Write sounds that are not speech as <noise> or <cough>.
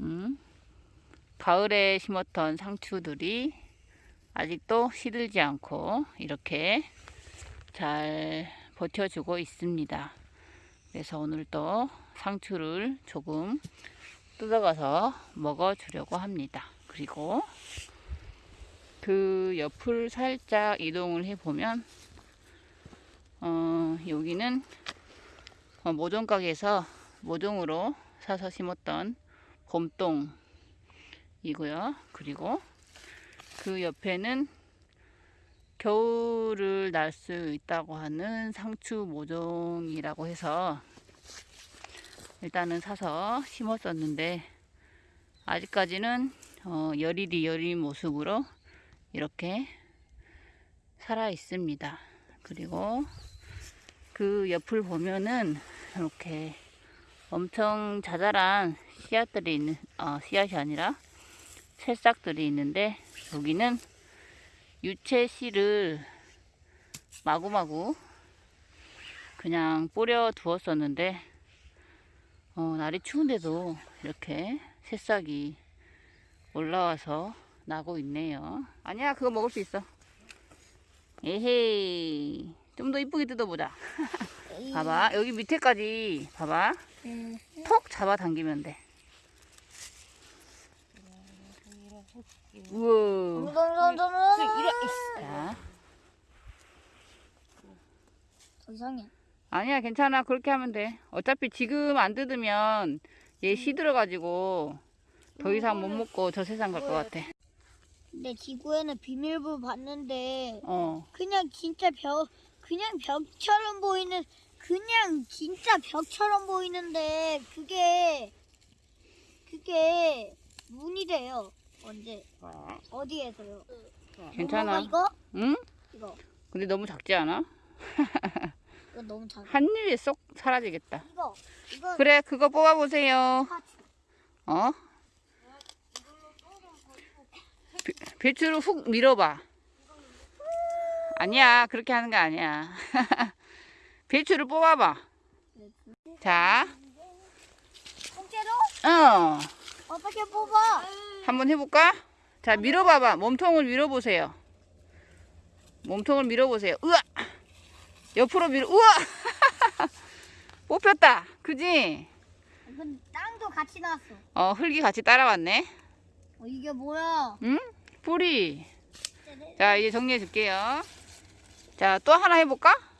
음, 가을에 심었던 상추들이 아직도 시들지 않고 이렇게 잘 버텨주고 있습니다. 그래서 오늘 또 상추를 조금 뜯어가서 먹어주려고 합니다. 그리고 그 옆을 살짝 이동을 해보면 어, 여기는 어, 모종 가게에서 모종으로 사서 심었던 봄동이고요. 그리고 그 옆에는 겨울을 날 수 있다고 하는 상추 모종이라고 해서 일단은 사서 심었었는데 아직까지는 어, 여리리 여린 모습으로 이렇게 살아 있습니다. 그리고 그 옆을 보면은 이렇게 엄청 자잘한 씨앗들이 있는 어, 씨앗이 아니라 새싹들이 있는데 여기는 유채 씨를 마구마구 그냥 뿌려 두었었는데 어, 날이 추운데도 이렇게 새싹이 올라와서 나고 있네요. 아니야, 그거 먹을 수 있어. 에헤이. 좀 더 이쁘게 뜯어보자. <laughs> 봐봐. 여기 밑에까지, 봐봐. 음. 톡 잡아 당기면 돼. 우와. 자. 이상해. 아니야, 괜찮아. 그렇게 하면 돼. 어차피 지금 안 뜯으면 얘 시들어가지고 더 이상 못 먹고 저 세상 갈 것 같아. 근데 지구에는 비밀부 봤는데 어. 그냥 진짜 벽 그냥 벽처럼 보이는 그냥 진짜 벽처럼 보이는데 그게 그게 문이래요. 언제 어디에서요? 괜찮아. 엄마, 이거 응? 이거 근데 너무 작지 않아? <laughs> 이거 너무 작아. 한 입에 쏙 사라지겠다. 이거 이거 그래, 그거 뽑아보세요. 어? 배- 배추를 훅 밀어봐. 아니야, 그렇게 하는 거 아니야. <laughs> 배추를 뽑아봐. 자, 통째로 어, 어떻게 뽑아? 한번 해볼까? 자, 밀어봐봐. 몸통을 밀어보세요. 몸통을 밀어보세요. 으아! 옆으로 밀어, 우와! <laughs> 뽑혔다. 그지? 이건 땅도 같이 나왔어. 어, 흙이 같이 따라왔네. 어, 이게 뭐야? 응? 뿌리. 자, 이제 정리해 줄게요. 자, 또 하나 해볼까?